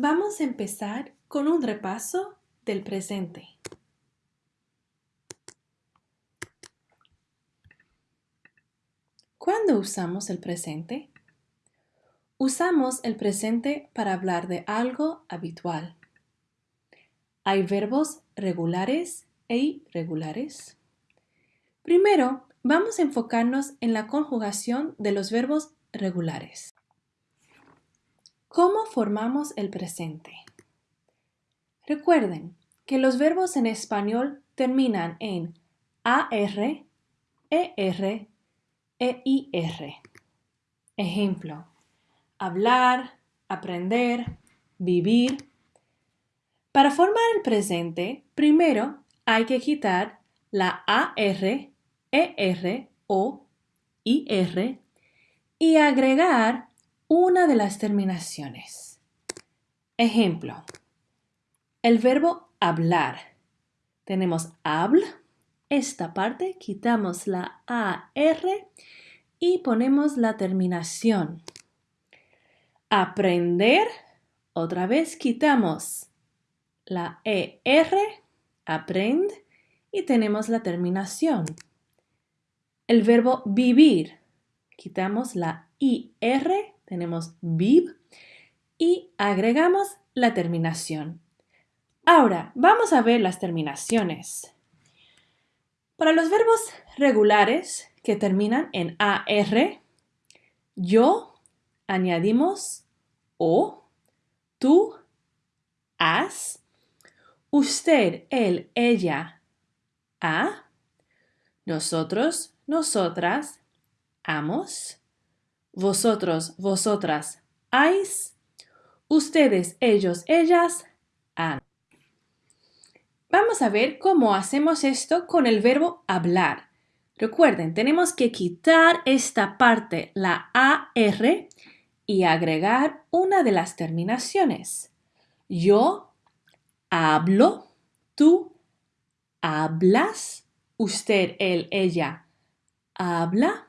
Vamos a empezar con un repaso del presente. ¿Cuándo usamos el presente? Usamos el presente para hablar de algo habitual. Hay verbos regulares e irregulares. Primero, vamos a enfocarnos en la conjugación de los verbos regulares. ¿Cómo formamos el presente? Recuerden que los verbos en español terminan en AR, ER e IR. Ejemplo, hablar, aprender, vivir. Para formar el presente, primero hay que quitar la AR, ER o IR y agregar una de las terminaciones. Ejemplo, el verbo hablar. Tenemos habl, esta parte quitamos la AR y ponemos la terminación. Aprender, otra vez quitamos la ER, aprend, y tenemos la terminación. El verbo vivir, quitamos la IR, tenemos viv, y agregamos la terminación. Ahora, vamos a ver las terminaciones. Para los verbos regulares que terminan en AR, yo añadimos o, tú, has, usted, él, ella, a, nosotros, nosotras, amos, vosotros, vosotras, ais, ustedes, ellos, ellas, han. Vamos a ver cómo hacemos esto con el verbo hablar. Recuerden, tenemos que quitar esta parte, la AR, y agregar una de las terminaciones. Yo hablo, tú hablas, usted, él, ella habla.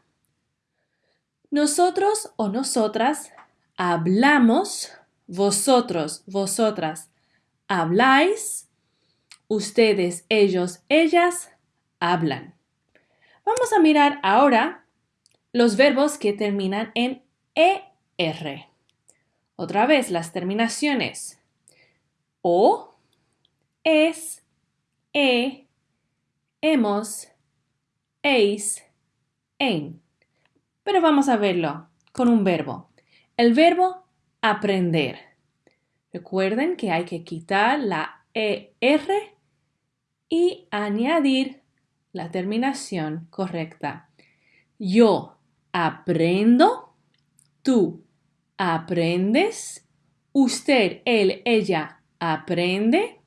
Nosotros o nosotras hablamos, vosotros, vosotras habláis, ustedes, ellos, ellas hablan. Vamos a mirar ahora los verbos que terminan en ER. Otra vez las terminaciones. O, es, e, hemos, eis, en. Pero vamos a verlo con un verbo. El verbo aprender. Recuerden que hay que quitar la ER y añadir la terminación correcta. Yo aprendo, tú aprendes, usted, él, ella aprende,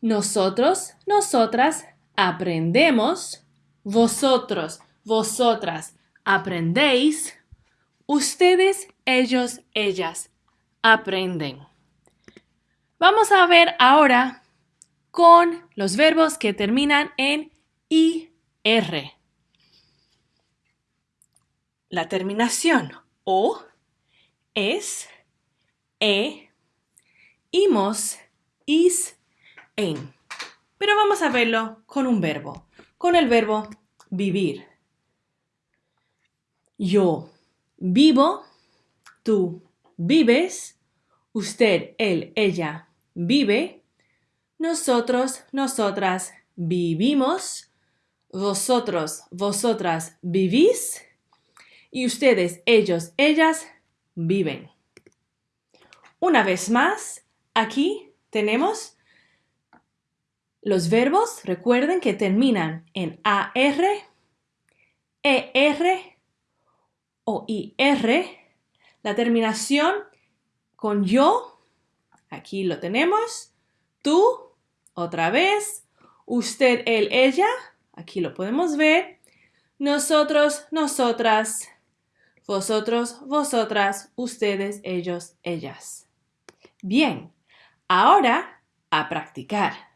nosotros, nosotras aprendemos, vosotros, vosotras aprendéis, ustedes, ellos, ellas aprenden. Vamos a ver ahora con los verbos que terminan en IR. La terminación o, es, e, imos, is, en. Pero vamos a verlo con un verbo, con el verbo vivir. Yo vivo, tú vives, usted, él, ella vive, nosotros, nosotras vivimos. Vosotros, vosotras vivís. Y ustedes, ellos, ellas viven. Una vez más, aquí tenemos los verbos, recuerden que terminan en AR, ER o IR. La terminación con yo, aquí lo tenemos, tú, otra vez, usted, él, ella, aquí lo podemos ver. Nosotros, nosotras, vosotros, vosotras, ustedes, ellos, ellas. Bien, ahora a practicar.